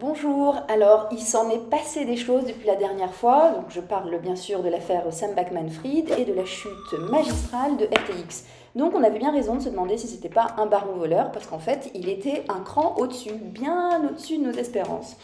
Bonjour, alors il s'en est passé des choses depuis la dernière fois, donc je parle bien sûr de l'affaire Sam Backman-Fried et de la chute magistrale de FTX. Donc on avait bien raison de se demander si c'était pas un baron voleur, parce qu'en fait il était un cran au-dessus, bien au-dessus de nos espérances.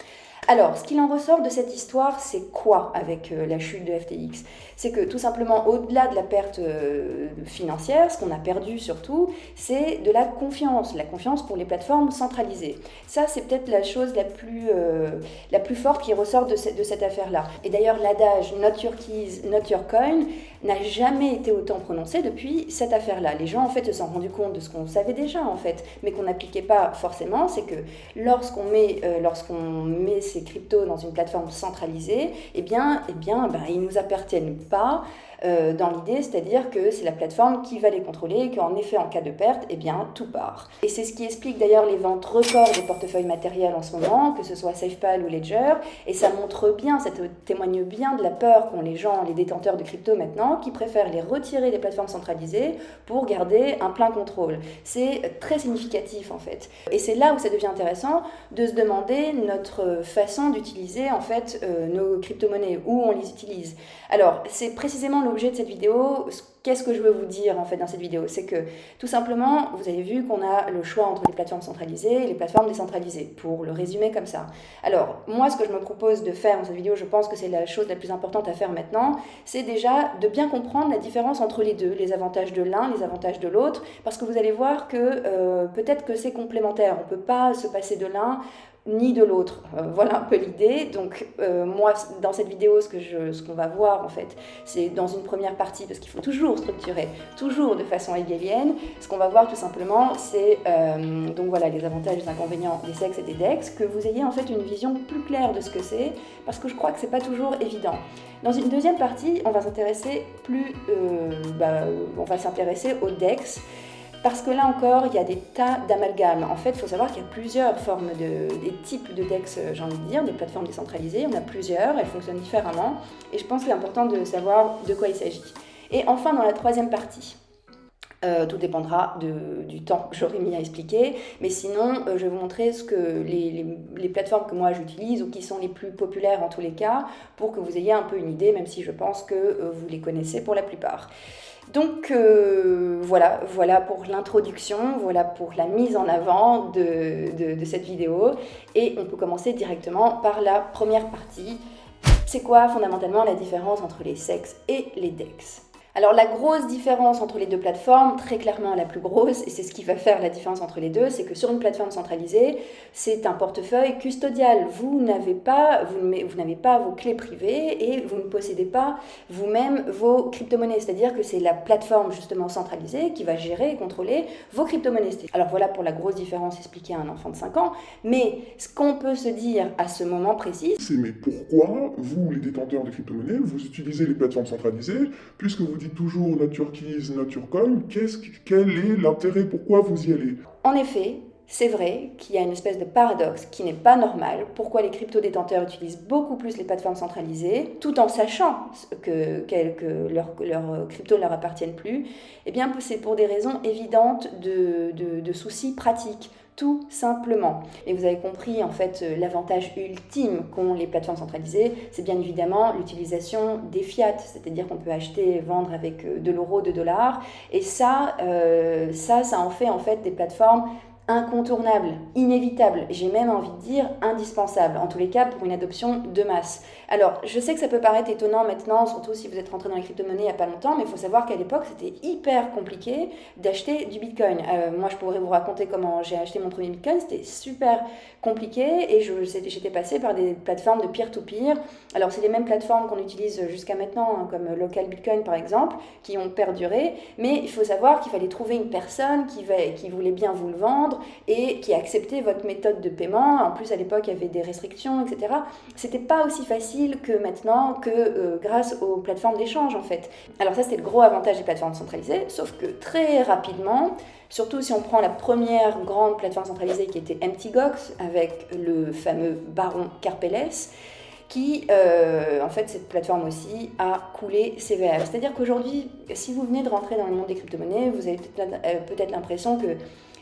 Alors, ce qu'il en ressort de cette histoire, c'est quoi avec euh, la chute de FTX C'est que tout simplement, au-delà de la perte euh, financière, ce qu'on a perdu surtout, c'est de la confiance, la confiance pour les plateformes centralisées. Ça, c'est peut-être la chose la plus, euh, la plus forte qui ressort de, de cette affaire-là. Et d'ailleurs, l'adage Not your keys, not your coin n'a jamais été autant prononcé depuis cette affaire-là. Les gens, en fait, se sont rendus compte de ce qu'on savait déjà, en fait, mais qu'on n'appliquait pas forcément, c'est que lorsqu'on met, lorsqu'on met ces cryptos dans une plateforme centralisée, eh bien, eh bien ben, ils ne nous appartiennent pas. Euh, dans l'idée, c'est-à-dire que c'est la plateforme qui va les contrôler et qu'en effet, en cas de perte, eh bien, tout part. Et c'est ce qui explique d'ailleurs les ventes records des portefeuilles matériels en ce moment, que ce soit SafePal ou Ledger, et ça montre bien, ça témoigne bien de la peur qu'ont les gens, les détenteurs de crypto maintenant, qui préfèrent les retirer des plateformes centralisées pour garder un plein contrôle. C'est très significatif en fait. Et c'est là où ça devient intéressant de se demander notre façon d'utiliser en fait euh, nos crypto-monnaies, où on les utilise. Alors, c'est précisément l'objet de cette vidéo. Qu'est-ce que je veux vous dire en fait dans cette vidéo? C'est que tout simplement, vous avez vu qu'on a le choix entre les plateformes centralisées et les plateformes décentralisées, pour le résumer comme ça. Alors, moi, ce que je me propose de faire dans cette vidéo, je pense que c'est la chose la plus importante à faire maintenant, c'est déjà de bien comprendre la différence entre les deux, les avantages de l'un, les avantages de l'autre, parce que vous allez voir que euh, peut-être que c'est complémentaire. On ne peut pas se passer de l'un ni de l'autre. Euh, voilà un peu l'idée. Donc euh, moi, dans cette vidéo, ce qu'on va voir en fait, c'est dans une première partie, parce qu'il faut toujours structurer, toujours de façon hegelienne. Ce qu'on va voir tout simplement, c'est euh, donc voilà les avantages, les inconvénients des sexes et des dex, que vous ayez en fait une vision plus claire de ce que c'est, parce que je crois que c'est pas toujours évident. Dans une deuxième partie, on va s'intéresser plus, bah, on dex. Parce que là encore, il y a des tas d'amalgames. En fait, il faut savoir qu'il y a plusieurs formes de, des types de DEX, j'ai envie de dire, des plateformes décentralisées. Il y en a plusieurs, elles fonctionnent différemment. Et je pense qu'il est important de savoir de quoi il s'agit. Et enfin, dans la troisième partie, euh, tout dépendra du temps que j'aurai mis à expliquer. Mais sinon, euh, je vais vous montrer ce que les, plateformes que moi j'utilise ou qui sont les plus populaires en tous les cas pour que vous ayez un peu une idée, même si je pense que euh, vous les connaissez pour la plupart. Donc voilà, voilà pour l'introduction, voilà pour la mise en avant de, de, cette vidéo. Et on peut commencer directement par la première partie. C'est quoi fondamentalement la différence entre les sexes et les DEX? Alors la grosse différence entre les deux plateformes, très clairement la plus grosse, et c'est ce qui va faire la différence entre les deux, c'est que sur une plateforme centralisée, c'est un portefeuille custodial. Vous n'avez pas, vos clés privées et vous ne possédez pas vous-même vos crypto-monnaies. C'est-à-dire que c'est la plateforme justement centralisée qui va gérer et contrôler vos crypto-monnaies. Alors voilà pour la grosse différence expliquée à un enfant de 5 ans. Mais ce qu'on peut se dire à ce moment précis, c'est mais pourquoi vous, les détenteurs de crypto-monnaies, vous utilisez les plateformes centralisées puisque vous toujours Nature Coin, qu'est-ce, quel est l'intérêt Pourquoi vous y allez? En effet, c'est vrai qu'il y a une espèce de paradoxe qui n'est pas normal. Pourquoi les crypto-détenteurs utilisent beaucoup plus les plateformes centralisées, tout en sachant que, leurs leur crypto ne leur appartiennent plus Eh bien, c'est pour des raisons évidentes de, de soucis pratiques tout simplement. Et vous avez compris, en fait, euh, l'avantage ultime qu'ont les plateformes centralisées, c'est bien évidemment l'utilisation des fiat, c'est-à-dire qu'on peut acheter et vendre avec euh, de l'euro, de dollars. Et ça, euh, ça, ça en fait en fait des plateformes incontournable, inévitable, j'ai même envie de dire indispensable, en tous les cas pour une adoption de masse. Alors, je sais que ça peut paraître étonnant maintenant, surtout si vous êtes rentré dans les crypto-monnaies il n'y a pas longtemps, mais il faut savoir qu'à l'époque, c'était hyper compliqué d'acheter du Bitcoin. Euh, moi, je pourrais vous raconter comment j'ai acheté mon premier Bitcoin, c'était super compliqué et j'étais passé par des plateformes de peer-to-peer. Alors, c'est les mêmes plateformes qu'on utilise jusqu'à maintenant, hein, comme Local Bitcoin par exemple, qui ont perduré, mais il faut savoir qu'il fallait trouver une personne qui voulait bien vous le vendre, et qui acceptait votre méthode de paiement. En plus, à l'époque, il y avait des restrictions, etc. C'était pas aussi facile que maintenant, que euh, grâce aux plateformes d'échange, en fait. Alors ça, c'était le gros avantage des plateformes centralisées, sauf que très rapidement, Surtout si on prend la première grande plateforme centralisée qui était MTGOX avec le fameux baron Carpeles, qui, euh, en fait, cette plateforme aussi a coulé sévère. C'est-à-dire qu'aujourd'hui, si vous venez de rentrer dans le monde des crypto-monnaies, vous avez peut-être l'impression que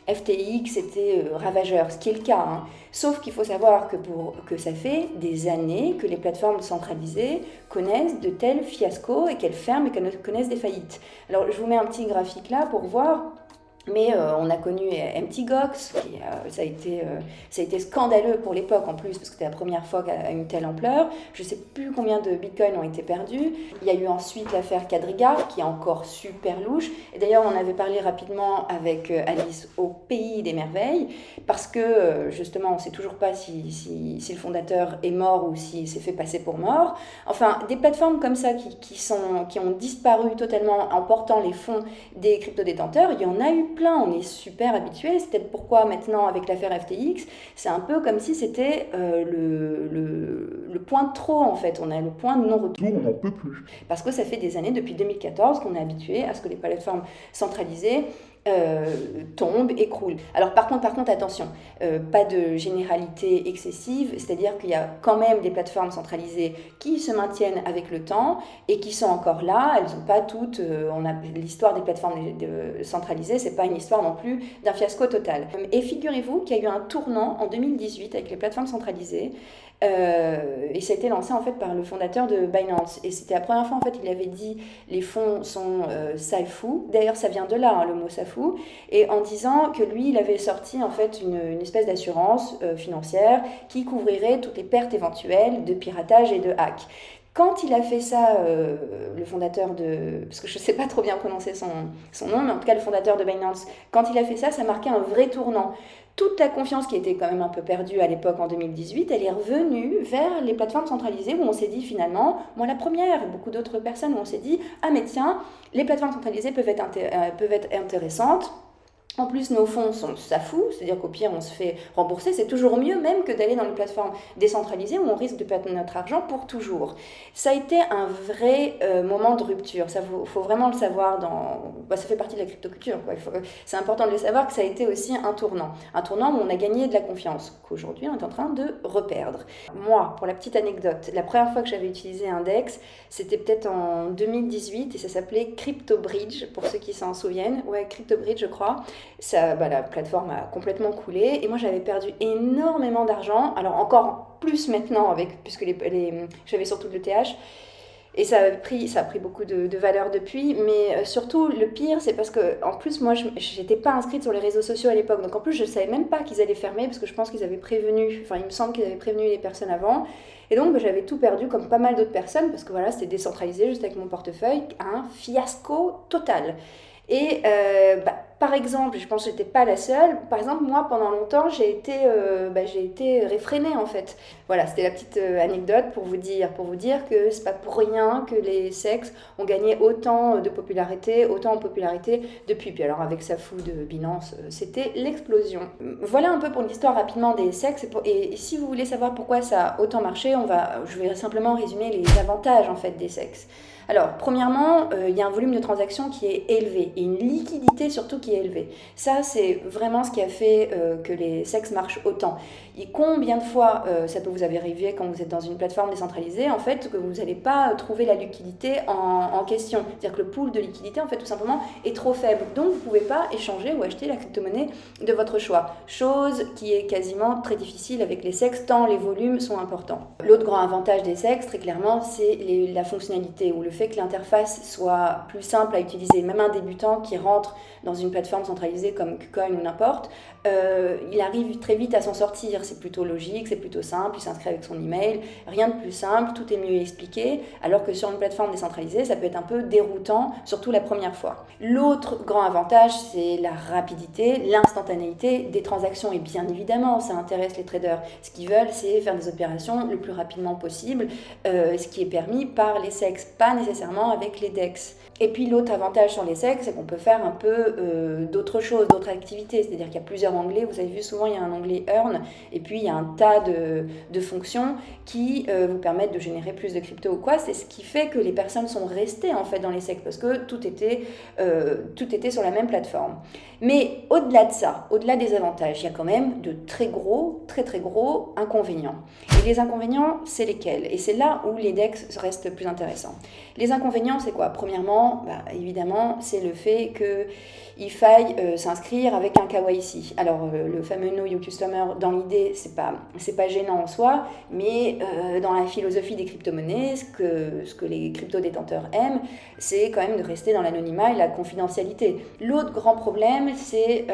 FTX était ravageur, ce qui est le cas. Hein. Sauf qu'il faut savoir que, pour, que ça fait des années que les plateformes centralisées connaissent de tels fiascos et qu'elles ferment et qu'elles connaissent des faillites. Alors je vous mets un petit graphique là pour voir mais euh, on a connu MTGOX, qui, euh, ça, a été, euh, ça a été scandaleux pour l'époque en plus, parce que c'était la première fois qu'à une telle ampleur. Je ne sais plus combien de bitcoins ont été perdus. Il y a eu ensuite l'affaire Quadriga, qui est encore super louche. Et d'ailleurs, on avait parlé rapidement avec Alice au Pays des Merveilles, parce que justement, on ne sait toujours pas si, si, si, le fondateur est mort ou s'il s'est fait passer pour mort. Enfin, des plateformes comme ça qui, qui, sont, qui ont disparu totalement en portant les fonds des crypto-détenteurs, il y en a eu plein, on est super habitué. C'est peut-être pourquoi maintenant, avec l'affaire FTX, c'est un peu comme si c'était euh, le, le, le, point de trop en fait. On a le point de non-retour. On n'en peut plus. Parce que ça fait des années, depuis 2014, qu'on est habitué à ce que les plateformes centralisées euh, tombe, écroule. Alors par contre, par contre, attention, euh, pas de généralité excessive, c'est-à-dire qu'il y a quand même des plateformes centralisées qui se maintiennent avec le temps et qui sont encore là. Elles n'ont pas toutes. Euh, on a l'histoire des plateformes de, centralisées, c'est pas une histoire non plus d'un fiasco total. Et figurez-vous qu'il y a eu un tournant en 2018 avec les plateformes centralisées. Euh, et ça a été lancé en fait par le fondateur de Binance. Et c'était la première fois en fait il avait dit les fonds sont euh, salfou. D'ailleurs ça vient de là hein, le mot salfou. Et en disant que lui il avait sorti en fait une, une espèce d'assurance euh, financière qui couvrirait toutes les pertes éventuelles de piratage et de hack. Quand il a fait ça, euh, le fondateur de... Parce que je ne sais pas trop bien prononcer son, son nom, mais en tout cas le fondateur de Binance, quand il a fait ça, ça marquait un vrai tournant toute la confiance qui était quand même un peu perdue à l'époque en 2018, elle est revenue vers les plateformes centralisées où on s'est dit finalement, moi la première beaucoup d'autres personnes, où on s'est dit, ah mais tiens, les plateformes centralisées peuvent être, euh, peuvent être intéressantes, en plus, nos fonds sont ça fout, c'est-à-dire qu'au pire, on se fait rembourser. C'est toujours mieux même que d'aller dans une plateforme décentralisée où on risque de perdre notre argent pour toujours. Ça a été un vrai euh, moment de rupture. Ça faut, vraiment le savoir. Dans, bah, ça fait partie de la cryptoculture. C'est important de le savoir que ça a été aussi un tournant. Un tournant où on a gagné de la confiance, qu'aujourd'hui on est en train de reperdre. Moi, pour la petite anecdote, la première fois que j'avais utilisé Index, c'était peut-être en 2018 et ça s'appelait CryptoBridge, pour ceux qui s'en souviennent. Ouais, CryptoBridge, je crois ça, bah, la plateforme a complètement coulé. Et moi j'avais perdu énormément d'argent, alors encore plus maintenant avec, puisque les, j'avais surtout le TH. Et ça a pris, ça a pris beaucoup de, de valeur depuis, mais euh, surtout le pire, c'est parce que en plus moi, je pas inscrite sur les réseaux sociaux à l'époque, donc en plus je savais même pas qu'ils allaient fermer parce que je pense qu'ils avaient prévenu, enfin il me semble qu'ils avaient prévenu les personnes avant, et donc bah, j'avais tout perdu comme pas mal d'autres personnes parce que voilà c'était décentralisé juste avec mon portefeuille, un fiasco total. Et euh, bah, par exemple, je pense que j'étais pas la seule. Par exemple, moi, pendant longtemps, j'ai été, euh, bah, j'ai été réfrénée en fait. Voilà, c'était la petite euh, anecdote pour vous dire, pour vous dire que c'est pas pour rien que les sexes ont gagné autant de popularité, autant en popularité depuis. Puis alors avec sa fou de Binance, c'était l'explosion. Voilà un peu pour l'histoire rapidement des sexes. Et, si vous voulez savoir pourquoi ça a autant marché, on va, je vais simplement résumer les avantages en fait des sexes. Alors, premièrement, euh, il y a un volume de transactions qui est élevé et une liquidité surtout qui est élevée. Ça, c'est vraiment ce qui a fait euh, que les sexes marchent autant. Et combien de fois euh, ça peut vous arriver quand vous êtes dans une plateforme décentralisée, en fait, que vous n'allez pas trouver la liquidité en, question. C'est-à-dire que le pool de liquidité, en fait, tout simplement, est trop faible. Donc, vous ne pouvez pas échanger ou acheter la crypto-monnaie de votre choix. Chose qui est quasiment très difficile avec les sexes, tant les volumes sont importants. L'autre grand avantage des sexes, très clairement, c'est la fonctionnalité ou le fait que l'interface soit plus simple à utiliser. Même un débutant qui rentre dans une plateforme centralisée comme KuCoin ou n'importe, euh, il arrive très vite à s'en sortir. C'est plutôt logique, c'est plutôt simple, il s'inscrit avec son email, rien de plus simple, tout est mieux expliqué, alors que sur une plateforme décentralisée, ça peut être un peu déroutant, surtout la première fois. L'autre grand avantage, c'est la rapidité, l'instantanéité des transactions, et bien évidemment, ça intéresse les traders. Ce qu'ils veulent, c'est faire des opérations le plus rapidement possible, euh, ce qui est permis par les SEX, pas nécessairement avec les DEX. Et puis l'autre avantage sur les SEX, c'est qu'on peut faire un peu euh, d'autres choses, d'autres activités, c'est-à-dire qu'il y a plusieurs onglets, vous avez vu souvent il y a un onglet Earn, et puis il y a un tas de, de fonctions qui euh, vous permettent de générer plus de crypto ou quoi, c'est ce qui fait que les personnes sont restées en fait dans les SEX, parce que tout était, euh, tout était sur la même plateforme. Mais au-delà de ça, au-delà des avantages, il y a quand même de très gros, très très gros inconvénients. Et les inconvénients, c'est lesquels? Et c'est là où les DEX restent plus intéressants. Les inconvénients, c'est quoi? Premièrement, bah, évidemment, c'est le fait qu'il faille euh, s'inscrire avec un KYC. Alors, euh, le fameux Know Your Customer, dans l'idée, c'est pas, pas gênant en soi, mais euh, dans la philosophie des crypto-monnaies, ce que, ce que les crypto-détenteurs aiment, c'est quand même de rester dans l'anonymat et la confidentialité. L'autre grand problème, c'est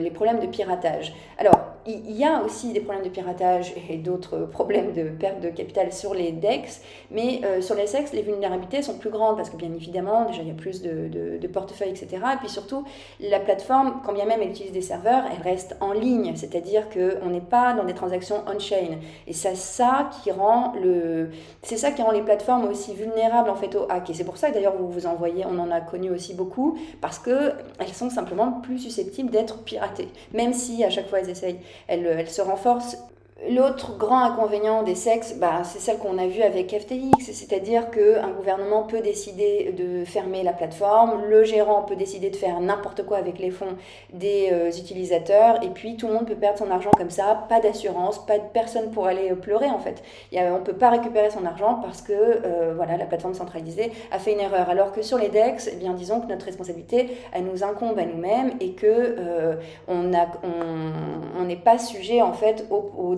les problèmes de piratage. Alors, il y a aussi des problèmes de piratage et d'autres problèmes de perte de capital sur les DEX, mais euh, sur les SEX, les vulnérabilités sont plus grandes parce que bien évidemment, déjà il y a plus de, portefeuilles, etc. Et puis surtout, la plateforme, quand bien même elle utilise des serveurs, elle reste en ligne, c'est-à-dire qu'on n'est pas dans des transactions on-chain. Et c'est ça qui rend le, c'est ça qui rend les plateformes aussi vulnérables en fait au hack. Et c'est pour ça que d'ailleurs vous vous en voyez, on en a connu aussi beaucoup, parce que elles sont simplement plus susceptibles d'être piratées, même si à chaque fois elles essayent elle, se renforce L'autre grand inconvénient des sexes, bah, c'est celle qu'on a vue avec FTX, c'est-à-dire qu'un gouvernement peut décider de fermer la plateforme, le gérant peut décider de faire n'importe quoi avec les fonds des euh, utilisateurs, et puis tout le monde peut perdre son argent comme ça, pas d'assurance, pas de personne pour aller pleurer en fait. on ne peut pas récupérer son argent parce que euh, voilà, la plateforme centralisée a fait une erreur. Alors que sur les DEX, eh bien, disons que notre responsabilité, elle nous incombe à nous-mêmes et que euh, on n'est pas sujet en fait au, au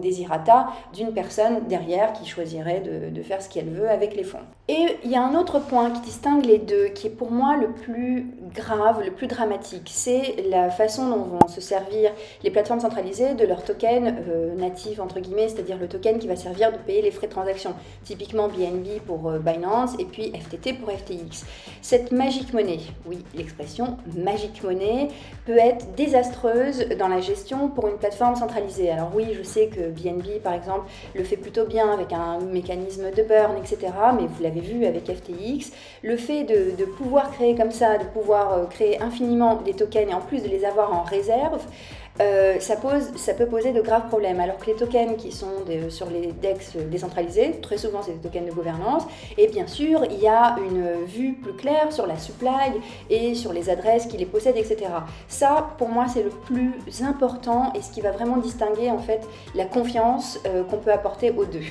d'une personne derrière qui choisirait de, faire ce qu'elle veut avec les fonds. Et il y a un autre point qui distingue les deux, qui est pour moi le plus grave, le plus dramatique, c'est la façon dont vont se servir les plateformes centralisées de leur token euh, natif, entre guillemets, c'est-à-dire le token qui va servir de payer les frais de transaction, typiquement BNB pour euh, Binance et puis FTT pour FTX. Cette magique monnaie, oui, l'expression magique monnaie, peut être désastreuse dans la gestion pour une plateforme centralisée. Alors oui, je sais que BNB, par exemple, le fait plutôt bien avec un mécanisme de burn, etc. Mais vous l'avez vu avec FTX. Le fait de, pouvoir créer comme ça, de pouvoir euh, créer infiniment des tokens et en plus de les avoir en réserve, euh, ça, peut poser de graves problèmes. Alors que les tokens qui sont sur les DEX décentralisés, très souvent c'est des tokens de gouvernance, et bien sûr il y a une vue plus claire sur la supply et sur les adresses qui les possèdent, etc. Ça, pour moi, c'est le plus important et ce qui va vraiment distinguer en fait la confiance euh, qu'on peut apporter aux deux.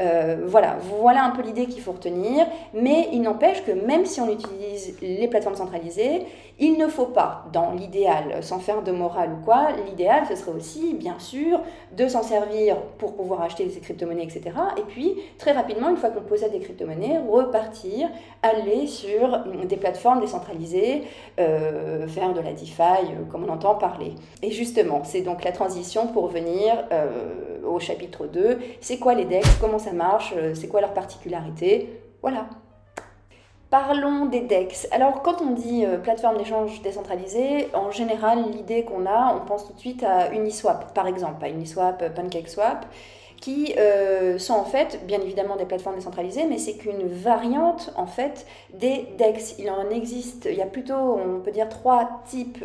Euh, voilà, un peu l'idée qu'il faut retenir, mais il n'empêche que même si on utilise les plateformes centralisées, il ne faut pas, dans l'idéal, sans faire de morale ou quoi, l'idéal ce serait aussi, bien sûr, de s'en servir pour pouvoir acheter des crypto-monnaies, etc. Et puis, très rapidement, une fois qu'on possède des crypto-monnaies, repartir, aller sur des plateformes décentralisées, euh, faire de la DeFi, euh, comme on entend parler. Et justement, c'est donc la transition pour venir au chapitre 2. C'est quoi les DEX Comment marche, euh, c'est quoi leur particularité? Voilà. Parlons des DEX. Alors, quand on dit euh, plateforme d'échange décentralisée, en général, l'idée qu'on a, on pense tout de suite à Uniswap, par exemple, pas Uniswap, euh, PancakeSwap qui sont en fait bien évidemment des plateformes décentralisées, mais c'est qu'une variante en fait des DEX. Il en existe, il y a plutôt, on peut dire, trois types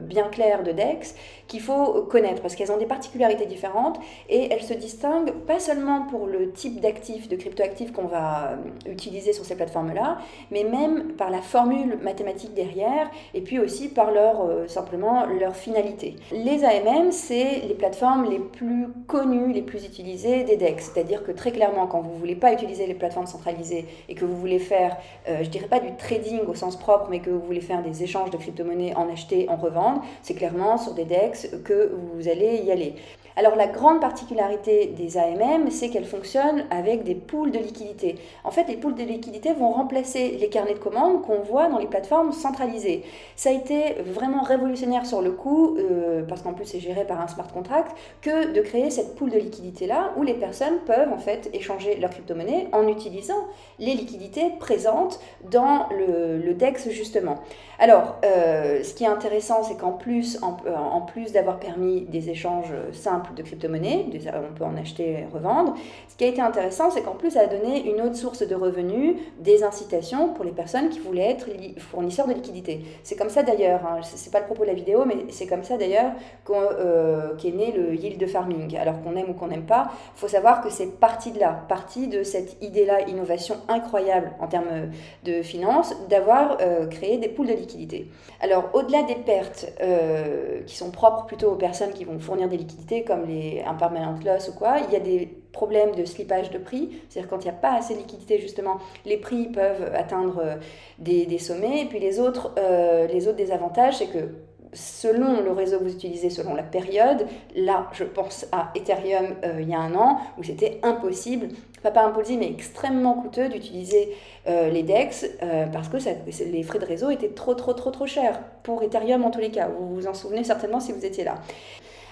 bien clairs de DEX qu'il faut connaître parce qu'elles ont des particularités différentes et elles se distinguent pas seulement pour le type d'actifs, de cryptoactifs qu'on va euh, utiliser sur ces plateformes-là, mais même par la formule mathématique derrière et puis aussi par leur simplement leur finalité. Les AMM, c'est les plateformes les plus connues, les plus utiliser des DEX. C'est-à-dire que très clairement, quand vous ne voulez pas utiliser les plateformes centralisées et que vous voulez faire, euh, je dirais pas du trading au sens propre, mais que vous voulez faire des échanges de crypto-monnaies en acheter, en revendre, c'est clairement sur des DEX que vous allez y aller. Alors la grande particularité des AMM, c'est qu'elles fonctionnent avec des pools de liquidités. En fait, les pools de liquidités vont remplacer les carnets de commandes qu'on voit dans les plateformes centralisées. Ça a été vraiment révolutionnaire sur le coup, euh, parce qu'en plus c'est géré par un smart contract, que de créer cette pool de liquidités-là où les personnes peuvent en fait échanger leur crypto-monnaie en utilisant les liquidités présentes dans le, DEX justement. Alors, euh, ce qui est intéressant, c'est qu'en plus, en plus d'avoir permis des échanges simples, de crypto-monnaies, on peut en acheter et revendre. Ce qui a été intéressant, c'est qu'en plus, ça a donné une autre source de revenus, des incitations pour les personnes qui voulaient être fournisseurs de liquidités. C'est comme ça d'ailleurs, hein, c'est pas le propos de la vidéo, mais c'est comme ça d'ailleurs euh, qu'est né le yield farming. Alors qu'on aime ou qu'on n'aime pas, il faut savoir que c'est parti de là, parti de cette idée-là, innovation incroyable en termes de finances, d'avoir euh, créé des poules de liquidités. Alors au-delà des pertes euh, qui sont propres plutôt aux personnes qui vont fournir des liquidités, comme comme les impermanent loss ou quoi, il y a des problèmes de slippage de prix, c'est-à-dire quand il n'y a pas assez de liquidité justement, les prix peuvent atteindre euh, des, sommets, et puis les autres, euh, les autres désavantages, c'est que selon le réseau que vous utilisez, selon la période, là je pense à Ethereum euh, il y a un an, où c'était impossible, pas, pas impossible, mais extrêmement coûteux d'utiliser les DEX, parce que les frais de réseau étaient trop trop trop trop chers, pour Ethereum en tous les cas, vous vous en souvenez certainement si vous étiez là.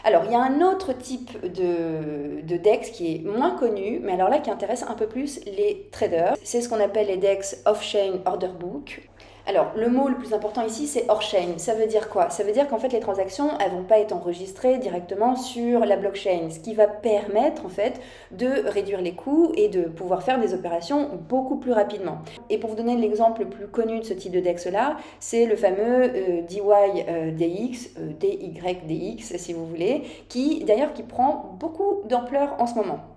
Alors, il y a un autre type de, de DEX qui est moins connu, mais alors là qui intéresse un peu plus les traders. C'est ce qu'on appelle les DEX Off-Chain Order Book. Alors, le mot le plus important ici, c'est hors-chain. Ça veut dire quoi? Ça veut dire qu'en fait, les transactions, elles vont pas être enregistrées directement sur la blockchain, ce qui va permettre en fait de réduire les coûts et de pouvoir faire des opérations beaucoup plus rapidement. Et pour vous donner l'exemple le plus connu de ce type de DEX-là, c'est le fameux euh, DYDX, euh, DYDX si vous voulez, qui d'ailleurs qui prend beaucoup d'ampleur en ce moment.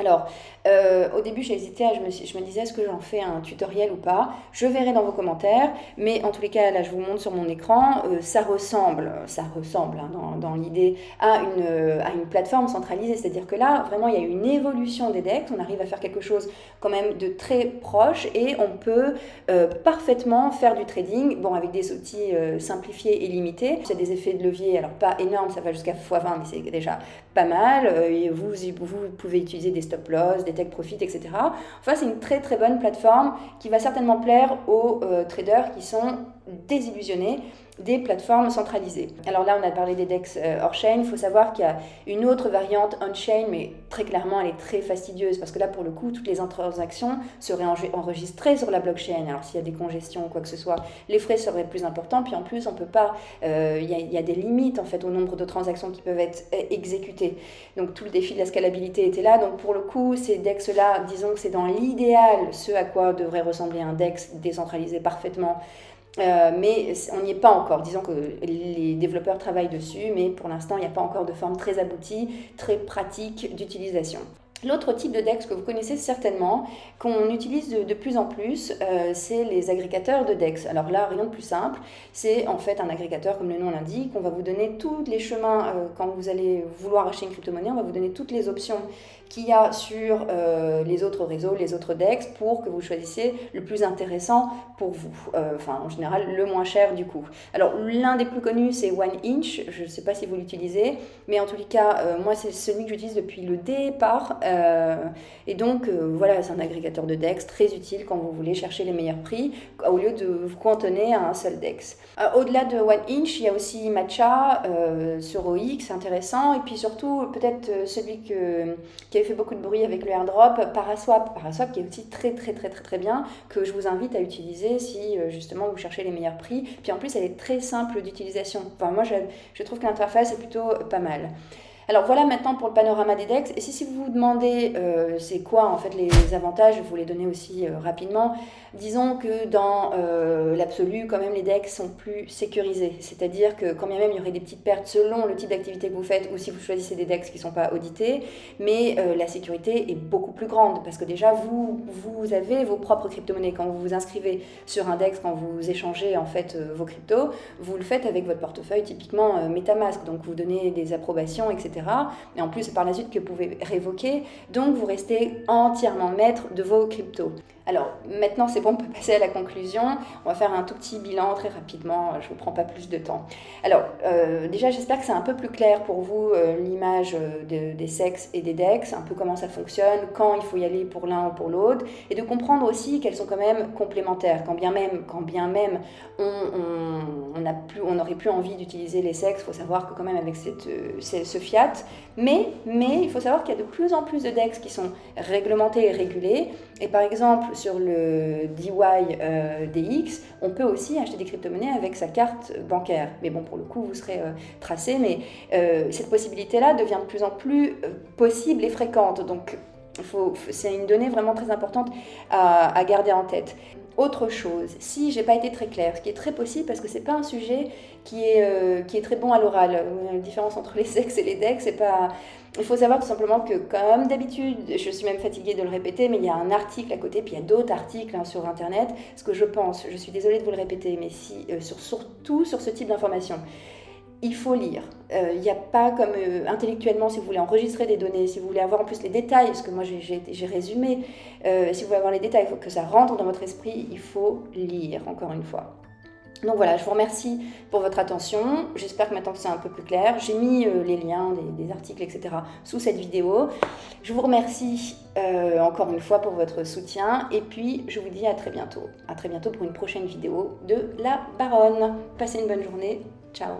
Alors, euh, au début, j'ai hésité, je, me, disais, est-ce que j'en fais un tutoriel ou pas? Je verrai dans vos commentaires, mais en tous les cas, là, je vous montre sur mon écran, euh, ça ressemble, ça ressemble hein, dans, l'idée à une, euh, à une plateforme centralisée, c'est-à-dire que là, vraiment, il y a une évolution des decks, on arrive à faire quelque chose quand même de très proche et on peut parfaitement faire du trading, bon, avec des outils simplifiés et limités. C'est des effets de levier, alors pas énormes, ça va jusqu'à x20, mais c'est déjà pas mal. vous, vous pouvez utiliser des stop loss, des take profit, etc. Enfin, c'est une très très bonne plateforme qui va certainement plaire aux euh, traders qui sont désillusionnés des plateformes centralisées. Alors là, on a parlé des DEX euh, hors-chain. Il faut savoir qu'il y a une autre variante on-chain, mais très clairement, elle est très fastidieuse parce que là, pour le coup, toutes les transactions seraient enregistrées sur la blockchain. Alors s'il y a des congestions ou quoi que ce soit, les frais seraient plus importants. Puis en plus, on peut pas. Euh, il y, a des limites en fait au nombre de transactions qui peuvent être euh, exécutées. Donc tout le défi de la scalabilité était là. Donc pour le coup, ces DEX-là, disons que c'est dans l'idéal ce à quoi devrait ressembler un DEX décentralisé parfaitement euh, mais on n'y est pas encore. Disons que les développeurs travaillent dessus, mais pour l'instant, il n'y a pas encore de forme très aboutie, très pratique d'utilisation. L'autre type de DEX que vous connaissez certainement, qu'on utilise de, plus en plus, euh, c'est les agrégateurs de DEX. Alors là, rien de plus simple, c'est en fait un agrégateur, comme le nom l'indique, on va vous donner tous les chemins, euh, quand vous allez vouloir acheter une crypto-monnaie, on va vous donner toutes les options qu'il y a sur euh, les autres réseaux, les autres DEX, pour que vous choisissiez le plus intéressant pour vous. enfin, en général, le moins cher du coup. Alors, l'un des plus connus, c'est One Inch. Je ne sais pas si vous l'utilisez, mais en tous les cas, moi, c'est celui que j'utilise depuis le départ. Euh, et donc, euh, voilà, c'est un agrégateur de DEX très utile quand vous voulez chercher les meilleurs prix, au lieu de vous cantonner à un seul DEX. Euh, au-delà de One Inch, il y a aussi Matcha sur OX, intéressant. Et puis surtout, peut-être celui que, qui avait fait beaucoup de bruit avec le airdrop, Paraswap. Paraswap qui est aussi très, très, très, très, très bien, que je vous invite à utiliser si justement vous cherchez les meilleurs prix. Puis en plus, elle est très simple d'utilisation. Enfin, moi, je trouve que l'interface est plutôt pas mal. Alors voilà maintenant pour le panorama des DEX. Et si, vous vous demandez euh, c'est quoi en fait les avantages, je vous les donner aussi euh, rapidement. Disons que dans euh, l'absolu, quand même, les DEX sont plus sécurisés. C'est-à-dire que quand bien même il y aurait des petites pertes selon le type d'activité que vous faites ou si vous choisissez des DEX qui ne sont pas audités, mais la sécurité est beaucoup plus grande parce que déjà vous, vous avez vos propres crypto-monnaies. Quand vous vous inscrivez sur un DEX, quand vous échangez en fait vos cryptos, vous le faites avec votre portefeuille typiquement Metamask. Donc vous donnez des approbations, etc. Et en plus, c'est par la suite que vous pouvez révoquer. Donc, vous restez entièrement maître de vos cryptos. Alors maintenant c'est bon, on peut passer à la conclusion. On va faire un tout petit bilan très rapidement, je ne vous prends pas plus de temps. Alors euh, déjà j'espère que c'est un peu plus clair pour vous euh, l'image euh, des sexes et des dex, un peu comment ça fonctionne, quand il faut y aller pour l'un ou pour l'autre, et de comprendre aussi qu'elles sont quand même complémentaires. Quand bien même, quand bien même on, on, on n'aurait plus envie d'utiliser les sexes, il faut savoir que quand même avec cette, ce fiat, mais, mais il faut savoir qu'il y a de plus en plus de dex qui sont réglementés et régulés, et par exemple sur le DY euh, DX, on peut aussi acheter des crypto-monnaies avec sa carte bancaire. Mais bon, pour le coup, vous serez euh, tracé, mais euh, cette possibilité-là devient de plus en plus possible et fréquente. Donc, c'est une donnée vraiment très importante à, à garder en tête. Autre chose, si j'ai pas été très claire, ce qui est très possible parce que c'est pas un sujet qui est, qui est très bon à l'oral. La différence entre les sexes et les decks, c'est pas, il faut savoir tout simplement que, comme d'habitude, je suis même fatiguée de le répéter, mais il y a un article à côté, puis il y a d'autres articles hein, sur Internet. Ce que je pense, je suis désolée de vous le répéter, mais si, euh, sur, surtout sur ce type d'information, il faut lire. Euh, il n'y a pas comme euh, intellectuellement, si vous voulez enregistrer des données, si vous voulez avoir en plus les détails, parce que moi j'ai résumé, euh, si vous voulez avoir les détails, il faut que ça rentre dans votre esprit, il faut lire, encore une fois. Donc voilà, je vous remercie pour votre attention. J'espère que maintenant c'est un peu plus clair. J'ai mis les liens des, articles, etc. sous cette vidéo. Je vous remercie encore une fois pour votre soutien. Et puis, je vous dis à très bientôt. À très bientôt pour une prochaine vidéo de La Baronne. Passez une bonne journée. Ciao